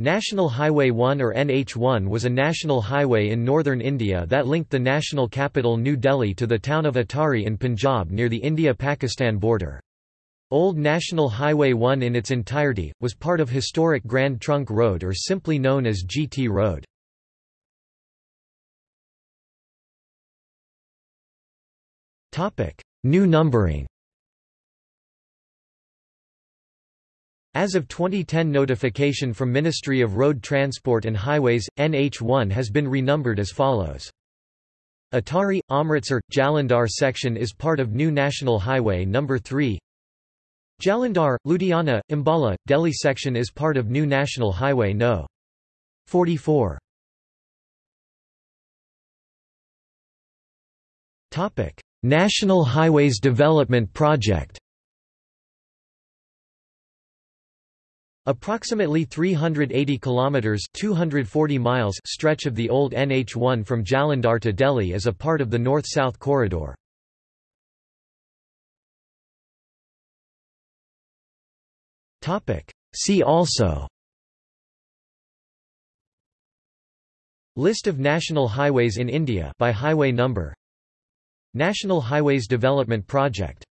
National Highway 1 or NH1 was a national highway in northern India that linked the national capital New Delhi to the town of Atari in Punjab near the India-Pakistan border. Old National Highway 1 in its entirety, was part of historic Grand Trunk Road or simply known as GT Road. New numbering As of 2010 notification from Ministry of Road Transport and Highways, NH1 has been renumbered as follows. Atari – Amritsar – Jalandhar section is part of New National Highway No. 3 Jalandhar, Ludhiana, Ambala, – Delhi section is part of New National Highway No. 44 National Highways Development Project Approximately 380 kilometers (240 miles) stretch of the old NH1 from Jalandhar to Delhi is a part of the north-south corridor. Topic: See also List of national highways in India by highway number National Highways Development Project